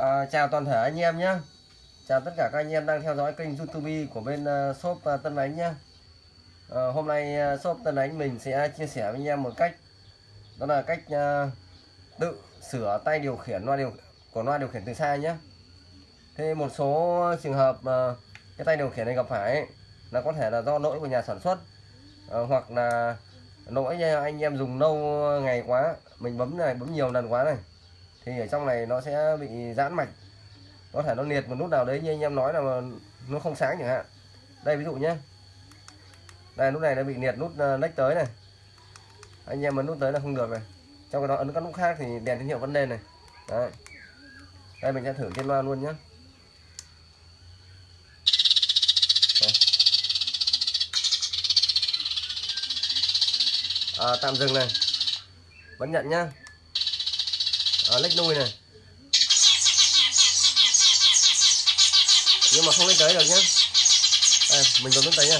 À, chào toàn thể anh em nhé. Chào tất cả các anh em đang theo dõi kênh youtube của bên uh, shop uh, Tân Ánh nhé. À, Hôm nay uh, shop Tân Ánh mình sẽ chia sẻ với anh em một cách Đó là cách uh, tự sửa tay điều khiển loa điều của loa điều khiển từ xa nhé. Thế một số trường hợp uh, cái tay điều khiển này gặp phải ấy, là có thể là do lỗi của nhà sản xuất uh, Hoặc là lỗi anh em dùng lâu ngày quá Mình bấm này bấm nhiều lần quá này thì ở trong này nó sẽ bị giãn mạch. Có thể nó liệt một nút nào đấy như anh em nói là nó không sáng chẳng hạn. Đây ví dụ nhé đây nút này nó bị liệt nút ờ, lách tới này. Anh em ấn nút tới là không được này. Trong cái đó ấn các nút khác thì đèn tín hiệu vẫn lên này. Đấy. Đây mình sẽ thử trên loa luôn nhé à, tạm dừng này. Vẫn nhận nhá à, lách nuôi này. Nhưng mà không lên tới được nhé đây, mình bấm tới nha.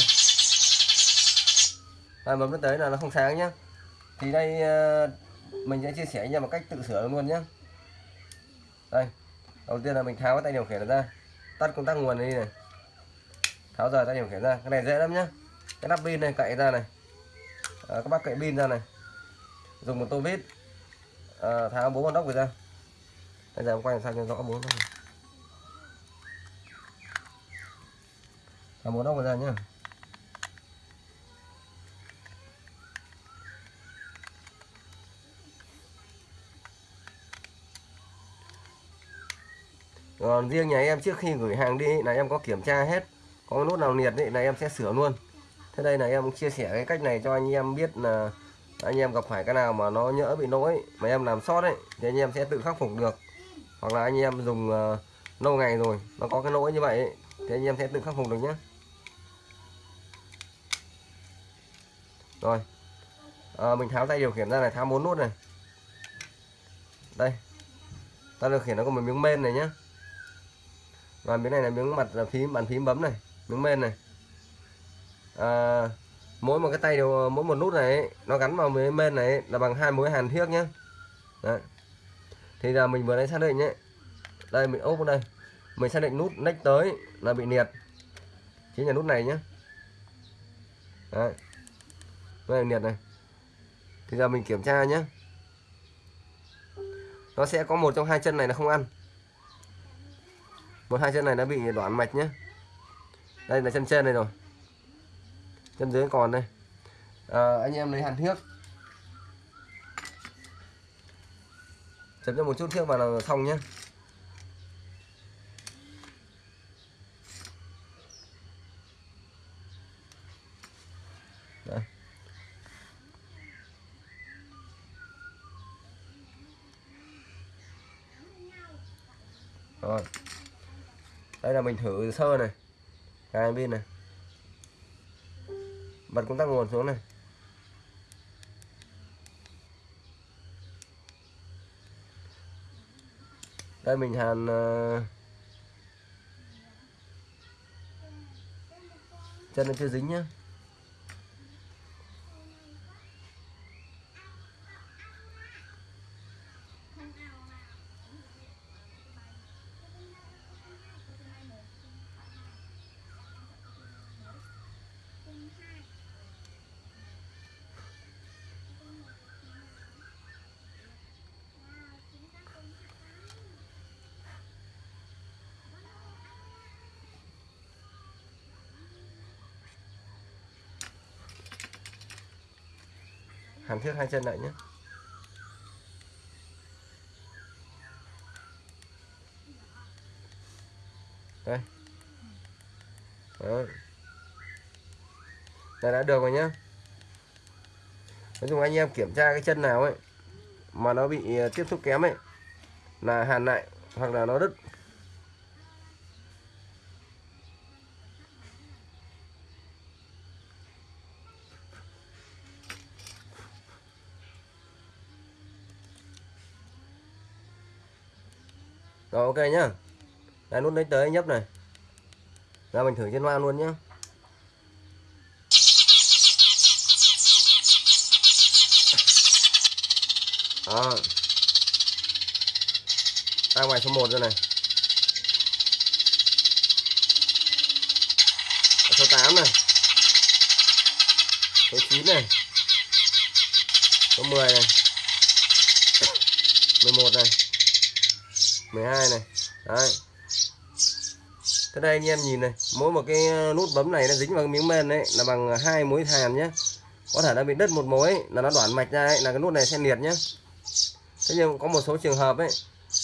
Đây, bấm tới là nó không sáng nhá. Thì đây ờ, mình sẽ chia sẻ nha một cách tự sửa luôn nhé đây đầu tiên là mình tháo cái tay điều khiển ra. Tắt công tắc nguồn đi này. Tháo rời tay điều khiển ra. Cái này dễ lắm nhá. Cái nắp pin này cậy ra này. À, các bác cậy pin ra này. Dùng một tô vít. Ờ, à, tháo bốn con đốc ra. Bây giờ em quay làm sao cho rõ bốn đốc tháo bốn đốc ra nhá. Còn riêng nhà em trước khi gửi hàng đi là em có kiểm tra hết. Có nút nào liệt thì là em sẽ sửa luôn. Thế đây là em chia sẻ cái cách này cho anh em biết là anh em gặp phải cái nào mà nó nhỡ bị lỗi mà em làm sót đấy thì anh em sẽ tự khắc phục được. Hoặc là anh em dùng uh, lâu ngày rồi nó có cái lỗi như vậy ấy, thì anh em sẽ tự khắc phục được nhé rồi. À, mình tháo tay điều khiển ra này tháo bốn nút này. Đây. Tay điều khiển nó có một miếng men này nhé và miếng này là miếng mặt là phím bàn phím bấm này miếng men này. À, mỗi một cái tay đều, mỗi một nút này, nó gắn vào mấy bên này, là bằng hai mối hàn thiếc nhé Đấy. thì là mình vừa nãy xác định nhé đây, mình ốp vào đây. Mình xác định nút nách tới là bị liệt. Chính là nút này nhé Đấy. đây liệt này. Thì giờ mình kiểm tra nhé nó sẽ có một trong hai chân này là không ăn. Một hai chân này nó bị đoạn mạch nhé đây là chân trên này rồi chân dưới còn đây à, anh em lấy hàn thiếc chấm cho một chút thiếc vào là xong nhé Đây. Rồi. Đây là mình thử sơ này. Cái pin này bật công tắc nguồn xuống này. Đây mình hàn ờ, chân nó chưa dính nhá. Hàn thiết hai chân lại nhé. Đây. Đấy. đây, đã được rồi nhé nói chung anh em kiểm tra cái chân nào ấy mà nó bị ờ, tiếp xúc kém ấy, là hàn lại hoặc là nó đứt Rồi, ok nhá. Đây nút lấy tới nhấp này. Ra mình thử trên loa luôn nhá. Đó. Ra ngoài số 1 rồi này. Ở số 8 này. Số 9 này. Số 10 này. 11 này. 12 này. Đấy. Thế đây anh em nhìn này mỗi một cái ờ, nút bấm này nó dính vào cái miếng men đấy là bằng ờ, hai mối hàn nhé có thể nó bị đứt một mối là nó đoạn mạch ra ấy, là cái nút này sẽ liệt nhé thế nhưng có một số trường hợp ấy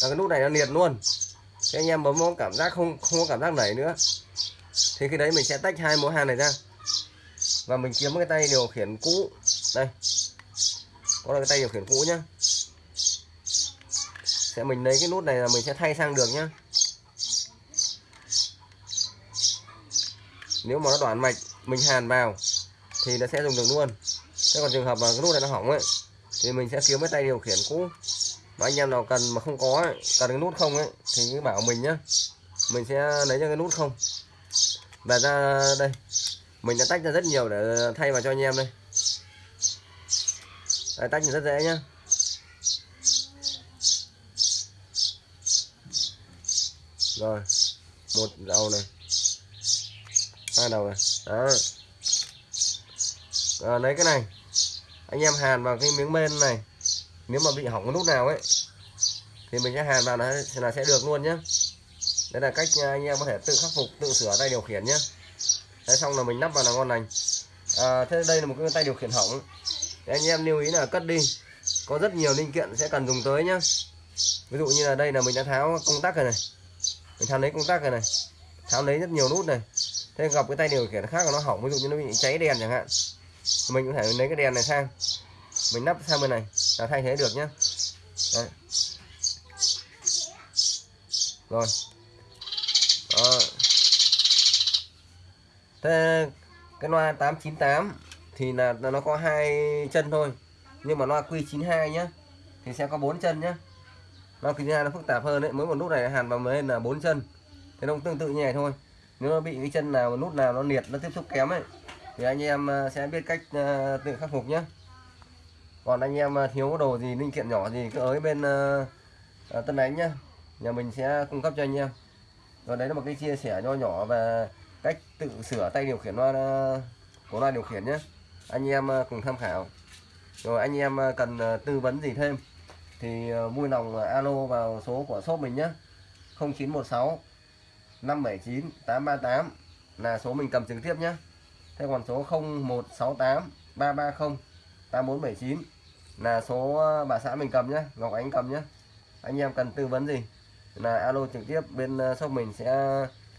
là cái nút này nó liệt luôn. Thế anh em bấm có cảm giác không không có cảm giác nảy nữa. Thì khi đấy mình sẽ tách hai mối hàn này ra. Và mình kiếm cái tay điều khiển cũ. Đây. Có là cái tay điều khiển cũ nhá sẽ mình lấy cái nút này là mình sẽ thay sang được nhá. Nếu mà nó đoạn mạch mình hàn vào thì nó sẽ dùng được luôn. Thế còn trường hợp mà cái nút này nó hỏng ấy thì mình sẽ kiếm cái tay điều khiển cũ. Mà anh em nào cần mà không có ấy, cần cái nút không ấy thì cứ bảo mình nhá. Mình sẽ lấy cho cái nút không. Và ra đây mình đã tách ra rất nhiều để thay vào cho anh em đây. Đấy, tách rất dễ nhá. Rồi một đầu này. Hai đầu này. Đó. À, lấy cái này. Anh em hàn vào cái miếng bên này. Nếu mà bị hỏng cái nút nào ấy thì mình sẽ hàn vào nó là sẽ được luôn nhé đây là cách à, anh em có thể tự khắc phục tự sửa tay điều khiển nhé đấy xong là mình nắp vào là ngon lành. À, thế đây là một cái tay điều khiển hỏng. Đấy, anh em lưu ý là cất đi. Có rất nhiều linh kiện sẽ cần dùng tới nhá. Ví dụ như là đây là mình đã tháo công tắc rồi này mình tháo lấy công tắc rồi này. Tháo lấy rất nhiều nút này. Thế gặp cái tay điều khiển khác là nó hỏng, ví dụ như nó bị cháy đèn chẳng hạn. Mình có thể lấy cái đèn này sang. Mình nắp sang bên này là thay thế được nhá. Đấy. rồi. Đó. thế cái loa 898 thì là nó có hai chân thôi. Nhưng mà loa Q92 nhá, thì sẽ có bốn chân nhá nó kính ra nó phức tạp hơn đấy. Mỗi một nút này hàn vào mới là bốn chân. Thế nó tương tự như này thôi. Nếu nó bị cái chân nào nút nào nó liệt, nó tiếp xúc kém ấy, thì anh em à, sẽ biết cách à, tự khắc phục nhé còn anh em à, thiếu đồ gì, linh kiện nhỏ gì cứ ở bên Tân Ánh nhá. Nhà mình sẽ cung cấp cho anh em. Rồi đấy là một cái chia sẻ nho nhỏ về cách tự sửa tay điều khiển loa của loa điều khiển nhé anh em cùng tham khảo. Rồi anh em cần tư vấn gì thêm? Thì ờ, vui lòng ờ, alo vào số của shop mình nhé 0916 579 838 là số mình cầm trực tiếp nhé Thế còn số 0168 330 8479 là số ờ, bà xã mình cầm nhé Ngọc Ánh cầm nhé anh em cần tư vấn gì là alo trực tiếp bên shop mình sẽ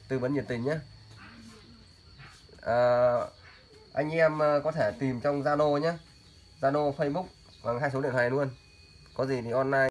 tư vấn nhiệt tình nhé à, anh em có thể tìm trong Zalo nhé Zalo Facebook bằng hai số điện thoại luôn có gì thì online.